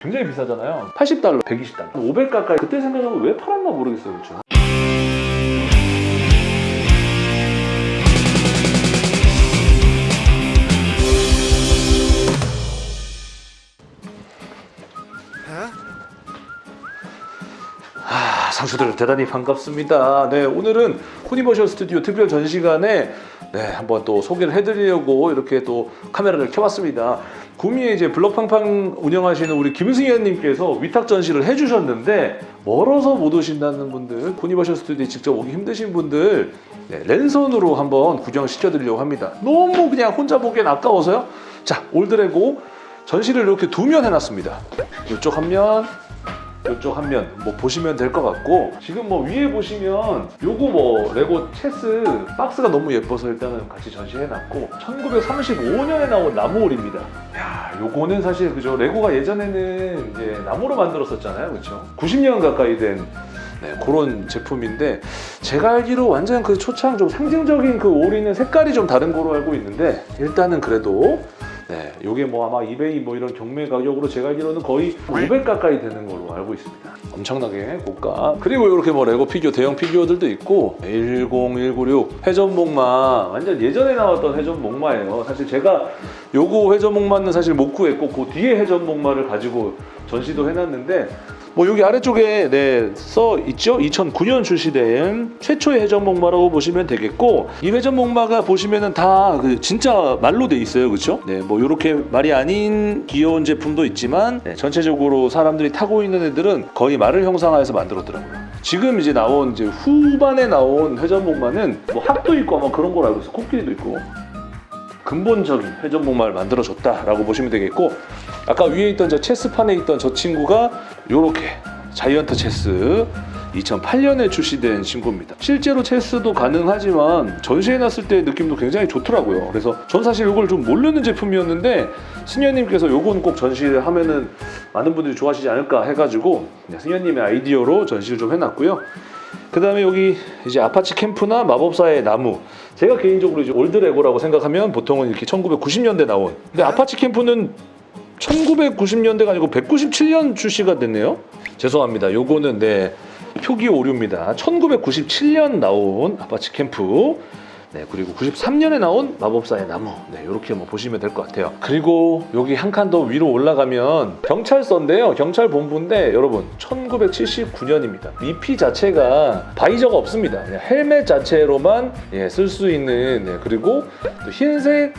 굉장히 비싸잖아요. 80달러, 120달러. 500 가까이. 그때 생각하면 왜 팔았나 모르겠어요 그렇죠? 아, 상수들 대단히 반갑습니다. 네, 오늘은 코니버셜 스튜디오 특별 전시관에 네, 한번 또 소개를 해드리려고 이렇게 또 카메라를 켜봤습니다. 구미에 이제 블럭팡팡 운영하시는 우리 김승현님께서 위탁 전시를 해주셨는데 멀어서 못 오신다는 분들, 후니버셜 스튜디오에 직접 오기 힘드신 분들 네, 랜선으로 한번 구경시켜드리려고 합니다. 너무 그냥 혼자 보기엔 아까워서요. 자, old 레고 전시를 이렇게 두 면 해놨습니다. 이쪽 한 면, 이쪽 한 면 뭐 보시면 될 것 같고 지금 뭐 위에 보시면 요거 뭐 레고 체스 박스가 너무 예뻐서 일단은 같이 전시해놨고 1935년에 나온 나무오리입니다. 야 요거는 사실 그죠 레고가 예전에는 이제 나무로 만들었었잖아요. 그렇죠 90년 가까이 된 네, 그런 제품인데 제가 알기로 완전 그 초창 좀 상징적인 그 오리는 색깔이 좀 다른 거로 알고 있는데 일단은 그래도 네, 요게 뭐 아마 이베이 뭐 이런 경매 가격으로 제가 알기로는 거의 500 가까이 되는 걸로 알고 있습니다. 엄청나게 고가. 그리고 이렇게 뭐 레고 피규어 대형 피규어들도 있고 10196 회전 목마 완전 예전에 나왔던 회전 목마예요. 사실 제가 요거 회전 목마는 사실 못 구했고 그 뒤에 회전 목마를 가지고 전시도 해놨는데 뭐 여기 아래쪽에 네, 써 있죠? 2009년 출시된 최초의 회전 목마라고 보시면 되겠고 이 회전 목마가 보시면은 다 그 진짜 말로 돼 있어요, 그렇죠? 네, 뭐 이렇게 말이 아닌 귀여운 제품도 있지만 네, 전체적으로 사람들이 타고 있는 애들은 거의 말을 형상화해서 만들었더라고요. 지금 이제 나온 이제 후반에 나온 회전 목마는 뭐 합도 있고 아마 그런 걸 알고 있어, 코끼리도 있고 근본적인 회전목마를 만들어줬다라고 보시면 되겠고 아까 위에 있던 저 체스판에 있던 저 친구가 요렇게 자이언트 체스 2008년에 출시된 친구입니다. 실제로 체스도 가능하지만 전시해놨을 때 느낌도 굉장히 좋더라고요. 그래서 전 사실 이걸 좀 모르는 제품이었는데 승현님께서 요건 꼭 전시를 하면은 많은 분들이 좋아하시지 않을까 해가지고 네, 승현님의 아이디어로 전시를 좀 해놨고요. 그 다음에 여기 이제 아파치 캠프나 마법사의 나무. 제가 개인적으로 이제 old 레고라고 생각하면 보통은 이렇게 1990년대 나온. 근데 아파치 캠프는 1990년대가 아니고 197년 출시가 됐네요. 죄송합니다. 요거는 네 표기 오류입니다. 1997년 나온 아파치 캠프 네, 그리고 93년에 나온 마법사의 나무. 네, 이렇게 뭐 보시면 될 것 같아요. 그리고 여기 한 칸 더 위로 올라가면 경찰서인데요. 경찰 본부인데 여러분 1979년입니다. 미피 자체가 visor가 없습니다. 헬멧 자체로만 예, 쓸 수 있는 네, 그리고 또 흰색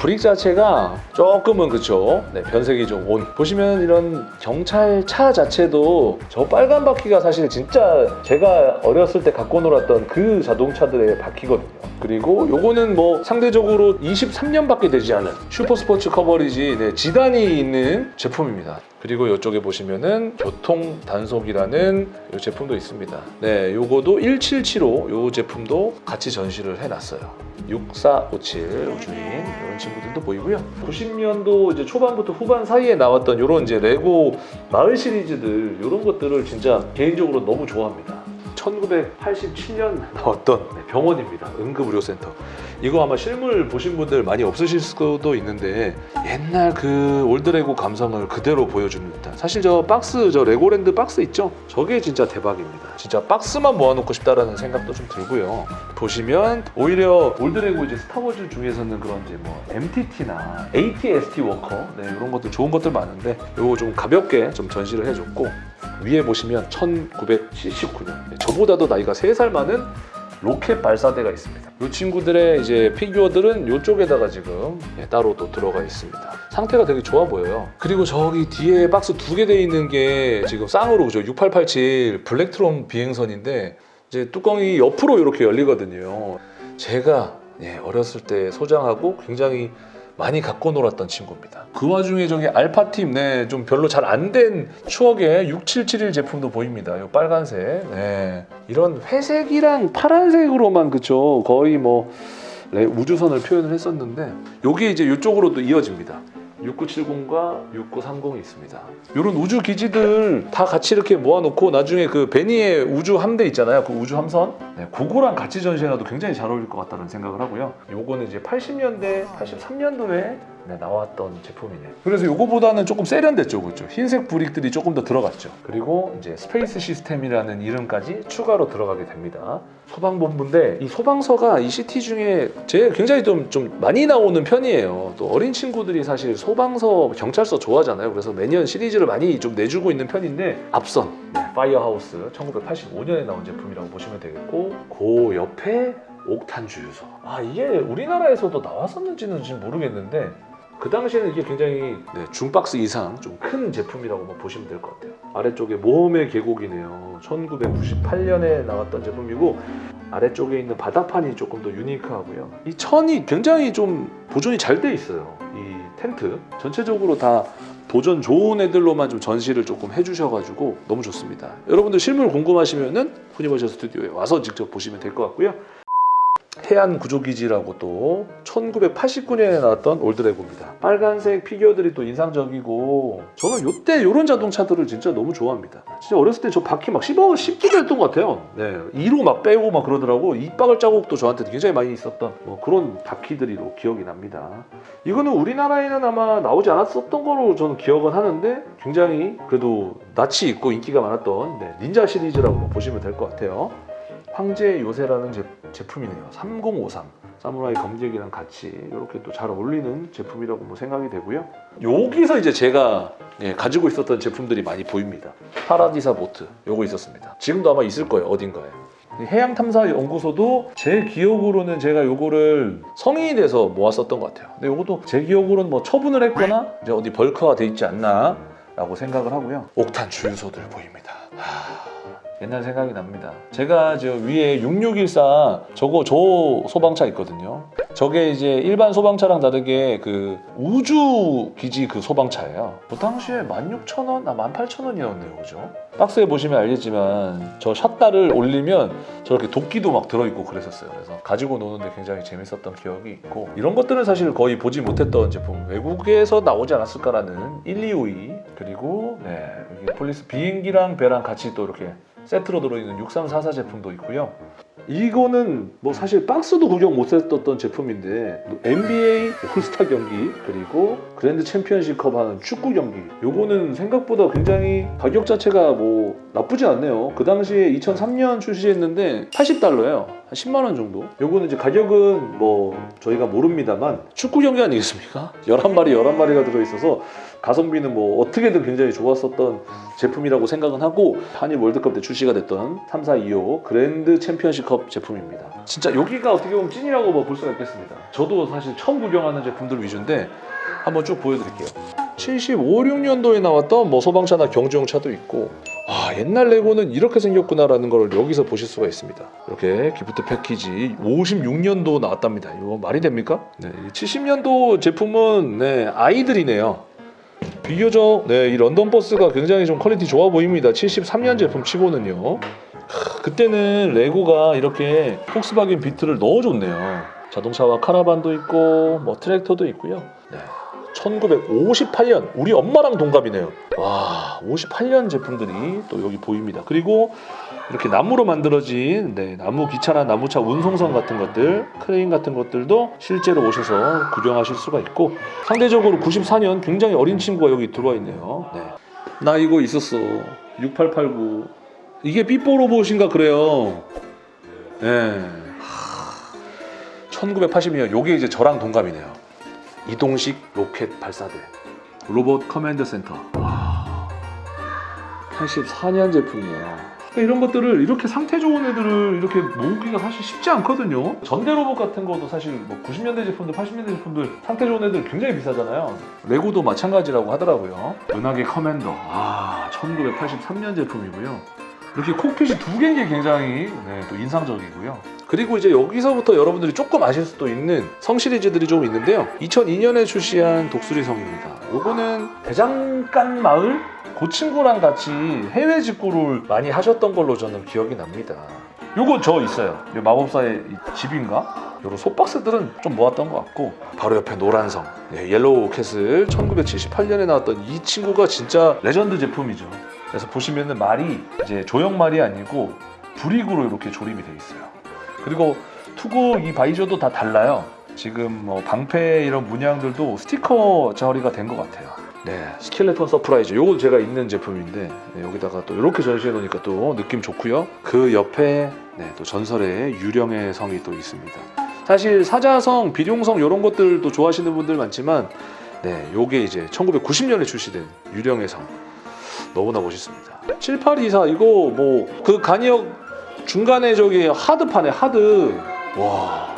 brick 자체가 조금은 그쵸? 네, 변색이 좀 온. 보시면 이런 경찰차 자체도 저 빨간 바퀴가 사실 진짜 제가 어렸을 때 갖고 놀았던 그 자동차들의 바퀴거든요. 그리고 요거는 뭐 상대적으로 23년밖에 되지 않은 슈퍼스포츠 커버리지 네, 지단이 있는 제품입니다. 그리고 이쪽에 보시면은 교통 단속이라는 이 제품도 있습니다. 네, 요거도 1775요 제품도 같이 전시를 해놨어요. 6457 우주인 이런 친구 들도 보이고요. 90년도 이제 초반부터 후반 사이에 나왔던 이런 이제 레고 마을 시리즈들 이런 것들을 진짜 개인적으로 너무 좋아합니다. 1987년 나왔던 네, 병원입니다. 응급의료센터. 이거 아마 실물 보신 분들 많이 없으실 수도 있는데 옛날 그 old 레고 감성을 그대로 듯한 사실 저 박스 저 레고랜드 박스 있죠? 저게 진짜 대박입니다. 진짜 박스만 모아놓고 싶다라는 생각도 좀 들고요. 보시면 오히려 old 레고 이제 스타워즈 중에서는 그런 이제 뭐 MTT나 ATST 워커 네, 이런 것들 좋은 것들 많은데 이거 좀 가볍게 좀 전시를 해줬고 위에 보시면 1979년 저보다도 나이가 3살 많은 로켓 발사대가 있습니다. 이 친구들의 이제 피규어들은 이쪽에다가 지금 예, 따로 또 들어가 있습니다. 상태가 되게 좋아 보여요. 그리고 저기 뒤에 박스 두 개 돼 있는 게 지금 쌍으로 그죠? 6887 블랙트롬 비행선인데 이제 뚜껑이 옆으로 이렇게 열리거든요. 제가 예, 어렸을 때 소장하고 굉장히 많이 갖고 놀았던 친구입니다. 그 와중에 저기 알파팀 네, 좀 별로 잘 안 된 추억의 6771 제품도 보입니다. 이 빨간색. 네. 이런 회색이랑 파란색으로만 그쵸 거의 뭐 레- 우주선을 표현을 했었는데 여기 이제 이쪽으로도 이어집니다. 6970과 6930이 있습니다. 이런 우주 기지들 다 같이 이렇게 모아놓고 나중에 그 베니의 우주 함대 있잖아요. 그 우주 함선. 네, 그거랑 같이 전시해놔도 굉장히 잘 어울릴 것 같다는 생각을 하고요. 요거는 이제 80년대, 83년도에 네, 나왔던 제품이네요. 그래서 이거보다는 조금 세련됐죠, 그렇죠? 흰색 brick들이 조금 더 들어갔죠. 그리고 이제 스페이스 시스템이라는 이름까지 추가로 들어가게 됩니다. 소방본부인데 이 소방서가 이 시티 중에 제 굉장히 좀, 좀 많이 나오는 편이에요. 또 어린 친구들이 사실 소방서, 경찰서 좋아하잖아요. 그래서 매년 시리즈를 많이 좀 내주고 있는 편인데 앞선 네, 파이어하우스 1985년에 나온 제품이라고 보시면 되겠고 그 옆에 옥탄 주유소. 아 이게 우리나라에서도 나왔었는지는 지금 모르겠는데 그 당시에는 이게 굉장히 네, 중박스 이상 좀 큰 제품이라고 뭐 보시면 될 것 같아요. 아래쪽에 모험의 계곡이네요. 1998년에 나왔던 제품이고 아래쪽에 있는 바닥판이 조금 더 unique하고요. 이 천이 굉장히 좀 보존이 잘 돼 있어요. 이 텐트 전체적으로 다 보존 좋은 애들로만 좀 전시를 조금 해주셔가지고 너무 좋습니다. 여러분들 실물 궁금하시면은 후니버셜 스튜디오에 와서 직접 보시면 될 것 같고요. 해안 구조기지라고 또 1989년에 나왔던 old 레고입니다. 빨간색 피규어들이 또 인상적이고 저는 요때 요런 자동차들을 진짜 너무 좋아합니다. 진짜 어렸을 때 저 바퀴 막 씹어 씹기도 했던 것 같아요. 네, 이로 막 빼고 막 그러더라고. 이빨 자국도 저한테 굉장히 많이 있었던 뭐 그런 바퀴들이로 기억이 납니다. 이거는 우리나라에는 아마 나오지 않았었던 거로 저는 기억은 하는데 굉장히 그래도 낯이 있고 인기가 많았던 네, 닌자 시리즈라고 뭐 보시면 될 것 같아요. 황제 요새라는 제, 제품이네요. 3053 사무라이 검색이랑 같이 이렇게 또 잘 어울리는 제품이라고 뭐 생각이 되고요. 여기서 이제 제가 예, 가지고 있었던 제품들이 많이 보입니다. 파라디사 보트 요거 있었습니다. 지금도 아마 있을 거예요 어딘가에. 해양탐사연구소도 제 기억으로는 제가 요거를 성인이 돼서 모았었던 것 같아요. 근데 요것도 제 기억으로는 뭐 처분을 했거나 이제 어디 벌크화 돼 있지 않나 라고 생각을 하고요. 옥탄 주유소들 보입니다. 하... 옛날 생각이 납니다. 제가 저 위에 6614 저거 저 소방차 있거든요. 저게 이제 일반 소방차랑 다르게 그 우주 기지 그 소방차예요. 그 당시에 16,000원, 아 18,000원이었네요, 그죠? 박스에 보시면 알겠지만 저 샷다를 올리면 저렇게 도끼도 막 들어있고 그랬었어요. 그래서 가지고 노는데 굉장히 재밌었던 기억이 있고 이런 것들은 사실 거의 보지 못했던 제품 외국에서 나오지 않았을까라는 1252 그리고 네 여기 police 비행기랑 배랑 같이 또 이렇게 세트로 들어있는 6344 제품도 있고요. 이거는 뭐 사실 박스도 구경 못 했었던 제품인데 NBA 올스타 경기 그리고 Grand Championship Cup 하는 축구 경기. 요거는 생각보다 굉장히 가격 자체가 뭐 나쁘지 않네요. 그 당시에 2003년 출시했는데 80달러예요. 한 10만 원 정도. 요거는 이제 가격은 뭐 저희가 모릅니다만 축구 경기 아니겠습니까? 11마리 11마리가 들어있어서 가성비는 뭐 어떻게든 굉장히 좋았었던 제품이라고 생각은 하고 한일 월드컵 때 출시가 됐던 3, 4, 2, 5 Grand Championship Cup 제품입니다. 진짜 여기가 어떻게 보면 찐이라고 뭐 볼 수가 있겠습니다. 저도 사실 처음 구경하는 제품들 위주인데 한번 쭉 보여드릴게요. 75, 6년도에 나왔던 뭐 소방차나 경주용 차도 있고 아 옛날 레고는 이렇게 생겼구나 라는 걸 여기서 보실 수가 있습니다. 이렇게 gift package 56년도 나왔답니다. 이거 말이 됩니까? 네, 70년도 제품은 네, 아이들이네요. 비교적 네, 이 런던 버스가 굉장히 좀 퀄리티 좋아 보입니다. 73년 제품 치고는요. 하, 그때는 레고가 이렇게 폭스바겐 Beetle을 넣어줬네요. 자동차와 카라반도 있고 뭐 트랙터도 있고요. 네. 1958년 우리 엄마랑 동갑이네요. 와 58년 제품들이 또 여기 보입니다. 그리고 이렇게 나무로 만들어진 네, 나무 기차나 나무차 운송선 같은 것들 크레인 같은 것들도 실제로 오셔서 구경하실 수가 있고 상대적으로 94년 굉장히 어린 친구가 여기 들어와 있네요. 네. 나 이거 있었어 6889 이게 삐뽀 로봇인가 그래요. 네. 1982년 요게 이제 저랑 동갑이네요. 이동식 로켓 발사대. Robot Command Center. 와 84년 제품이에요. 이런 것들을 이렇게 상태 좋은 애들을 이렇게 모으기가 사실 쉽지 않거든요. 전대 로봇 같은 것도 사실 뭐 90년대 제품들 80년대 제품들 상태 좋은 애들 굉장히 비싸잖아요. 레고도 마찬가지라고 하더라고요. 은하계 Commander. 아 1983년 제품이고요 이렇게 cockpit이 두 개인 게 굉장히 네, 또 인상적이고요. 그리고 이제 여기서부터 여러분들이 조금 아실 수도 있는 성 시리즈들이 좀 있는데요. 2002년에 출시한 독수리 성입니다. 요거는 대장간 마을 그 친구랑 같이 해외 직구를 많이 하셨던 걸로 저는 기억이 납니다. 요거 저 있어요. 요 마법사의 이 집인가? 요런 소박스들은 좀 모았던 것 같고 바로 옆에 노란성 네, Yellow Castle 1978년에 나왔던 이 친구가 진짜 레전드 제품이죠. 그래서 보시면은 말이 이제 조형 말이 아니고 brick으로 이렇게 조립이 되어 있어요. 그리고 투구 이 visor도 다 달라요. 지금 뭐 방패 이런 문양들도 스티커 처리가 된 것 같아요. 네, Skeleton Surprise. 요거 제가 있는 제품인데 네, 여기다가 또 이렇게 전시해 놓으니까 또 느낌 좋고요. 그 옆에 네, 또 전설의 유령의 성이 또 있습니다. 사실 사자성, 비룡성 이런 것들도 좋아하시는 분들 많지만 네, 요게 이제 1990년에 출시된 유령의 성. 너무나 멋있습니다. 7824 이거 뭐 그 간이역 중간에 저기 하드판에 하드 와.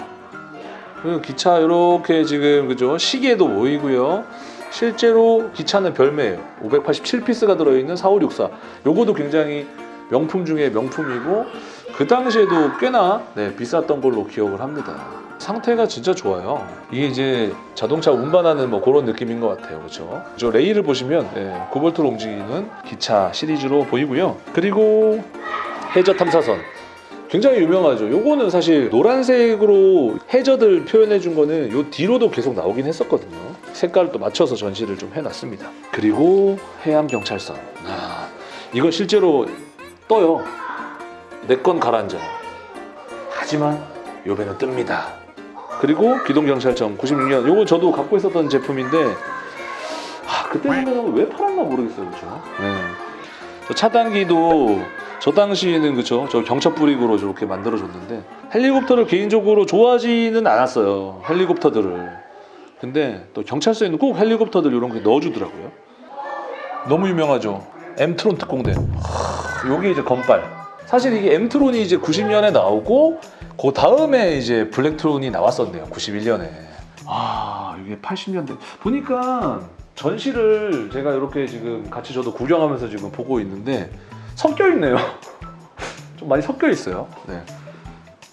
그 기차 이렇게 지금 그죠 시계도 보이고요. 실제로 기차는 별매예요. 587피스가 들어있는 4564. 요거도 굉장히 명품 중에 명품이고 그 당시에도 꽤나 네, 비쌌던 걸로 기억을 합니다. 상태가 진짜 좋아요. 이게 이제 자동차 운반하는 뭐 그런 느낌인 것 같아요. 그렇죠? 저 레일을 보시면 네, 9볼트로 움직이는 기차 시리즈로 보이고요. 그리고 해저 탐사선. 굉장히 유명하죠. 요거는 사실 노란색으로 해저들 표현해 준 거는 요 뒤로도 계속 나오긴 했었거든요. 색깔을 또 맞춰서 전시를 좀 해놨습니다. 그리고 해양 경찰선. 아, 이거 실제로 떠요. 내 건 가라앉아요. 하지만 요 배는 뜹니다. 그리고 기동경찰청 96년. 요거 저도 갖고 있었던 제품인데 아, 그때 생각하면 왜 팔았나 모르겠어요. 그렇죠? 네. 저 차단기도 저 당시에는 그쵸? 저 경첩 브릭으로 저렇게 만들어줬는데 헬리콥터를 개인적으로 좋아하지는 않았어요 헬리콥터들을. 근데 또 경찰서에는 꼭 헬리콥터들 이런 게 넣어주더라고요. 너무 유명하죠. 엠트론 특공대. 하, 요게 이제 건빨. 사실 이게 엠트론이 이제 90년에 나오고 그 다음에 이제 블랙트론이 나왔었네요 91년에 아 이게 80년대 보니까 전시를 제가 이렇게 지금 같이 저도 구경하면서 지금 보고 있는데 섞여 있네요. 좀 많이 섞여 있어요. 네.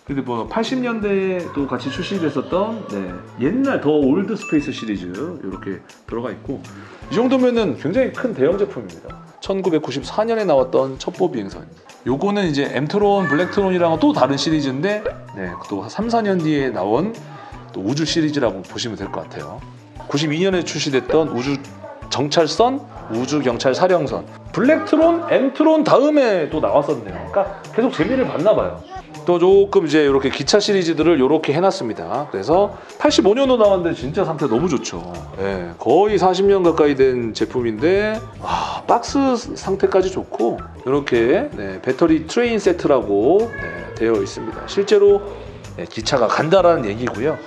근데 뭐 80년대도 같이 출시됐었던 네, 옛날 the old space 시리즈 이렇게 들어가 있고 이 정도면은 굉장히 큰 대형 제품입니다. 1994년에 나왔던 첩보 비행선. 요거는 이제 엠트론, 블랙트론이랑은 또 다른 시리즈인데 네, 또 3, 4년 뒤에 나온 또 우주 시리즈라고 보시면 될 것 같아요. 92년에 출시됐던 우주 정찰선, 우주 경찰 사령선, 블랙트론, 엠트론 다음에 또 나왔었네요. 그러니까 계속 재미를 봤나 봐요. 또 조금 이제 이렇게 기차 시리즈들을 이렇게 해놨습니다. 그래서 85년도 나왔는데 진짜 상태 너무 좋죠. 예, 거의 40년 가까이 된 제품인데 와, 박스 상태까지 좋고 이렇게 네, Battery Train Set라고 네, 되어 있습니다. 실제로 네, 기차가 간다라는 얘기고요.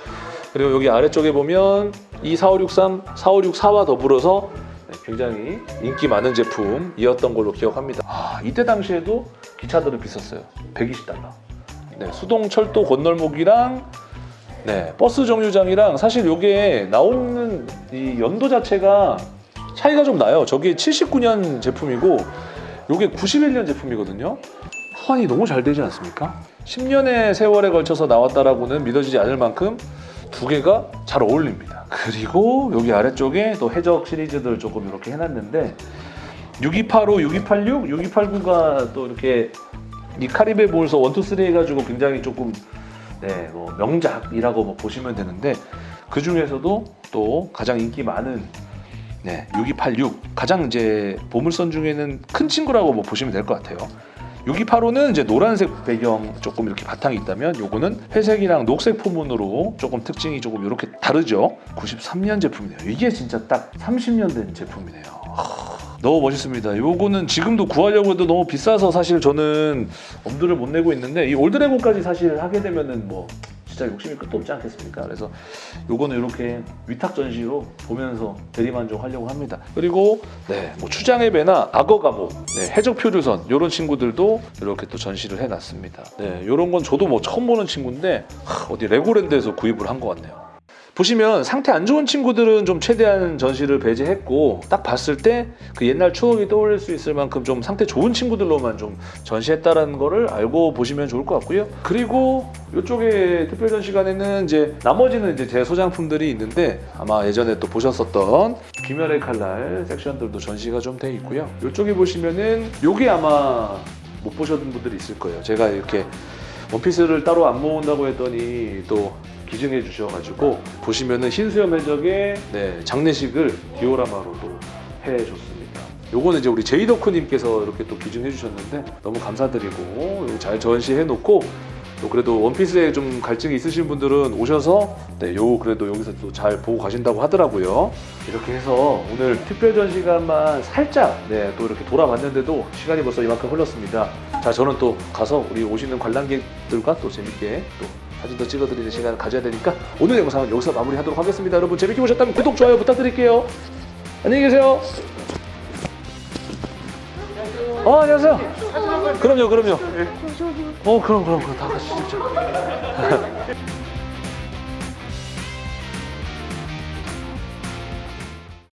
그리고 여기 아래쪽에 보면 이 4563, 4564와 더불어서 네, 굉장히 인기 많은 제품이었던 걸로 기억합니다. 아, 이때 당시에도 기차들은 비쌌어요. 120달러. 네, 수동 철도 건널목이랑 네, 버스 정류장이랑 사실 이게 나오는 이 연도 자체가 차이가 좀 나요. 저게 79년 제품이고 이게 91년 제품이거든요. 호환이 너무 잘 되지 않습니까? 10년의 세월에 걸쳐서 나왔다라고는 믿어지지 않을 만큼 두 개가 잘 어울립니다. 그리고 여기 아래쪽에 또 해적 시리즈들 조금 이렇게 해놨는데 6285, 6286, 6289가 또 이렇게 이 카리베 볼서 1, 2, 3 해가지고 굉장히 조금 네, 뭐 명작이라고 뭐 보시면 되는데 그 중에서도 또 가장 인기 많은 네, 6286 가장 이제 보물선 중에는 큰 친구라고 뭐 보시면 될 것 같아요. 6285는 이제 노란색 배경 조금 이렇게 바탕이 있다면 요거는 회색이랑 녹색 포문으로 조금 특징이 조금 이렇게 다르죠. 93년 제품이네요. 이게 진짜 딱 30년 된 제품이네요. 하, 너무 멋있습니다. 요거는 지금도 구하려고 해도 너무 비싸서 사실 저는 엄두를 못 내고 있는데 이 올드레고까지 사실 하게 되면은 뭐 진짜 욕심이 끝도 없지 않겠습니까? 그래서 요거는 이렇게 위탁 전시로 보면서 대리만족하려고 합니다. 그리고 네, 뭐 추장의 배나 악어 감옥, 네, 해적 표류선 이런 친구들도 이렇게 또 전시를 해놨습니다. 네, 이런 건 저도 뭐 처음 보는 친구인데 하, 어디 레고랜드에서 구입을 한 것 같네요. 보시면 상태 안 좋은 친구들은 좀 최대한 전시를 배제했고 딱 봤을 때 그 옛날 추억이 떠올릴 수 있을 만큼 좀 상태 좋은 친구들로만 좀 전시했다라는 거를 알고 보시면 좋을 것 같고요. 그리고 이쪽에 특별 전시관에는 이제 나머지는 이제 제 소장품들이 있는데 아마 예전에 또 보셨었던 귀멸의 칼날 섹션들도 전시가 좀 돼 있고요. 이쪽에 보시면은 요게 아마 못 보셨던 분들이 있을 거예요. 제가 이렇게 원피스를 따로 안 모은다고 했더니 또 기증해 주셔가지고 보시면은 흰수염 해적의 네, 장례식을 디오라마로 또 해줬습니다. 요거는 이제 우리 제이더크님께서 이렇게 또 기증해 주셨는데 너무 감사드리고 잘 전시해 놓고 또 그래도 원피스에 좀 갈증이 있으신 분들은 오셔서 네, 요 그래도 여기서 또 잘 보고 가신다고 하더라고요. 이렇게 해서 오늘 특별 전시관만 살짝 네, 또 이렇게 돌아봤는데도 시간이 벌써 이만큼 흘렀습니다. 자, 저는 또 가서 우리 오시는 관람객들과 또 재밌게 또 사진도 찍어드리는 시간을 가져야 되니까 오늘 영상은 여기서 마무리하도록 하겠습니다. 여러분 재밌게 보셨다면 구독, 좋아요 부탁드릴게요. 안녕히 계세요. 어, 안녕하세요. 그럼요, 그럼요. 어, 그럼, 그럼, 그럼 다 같이 진짜.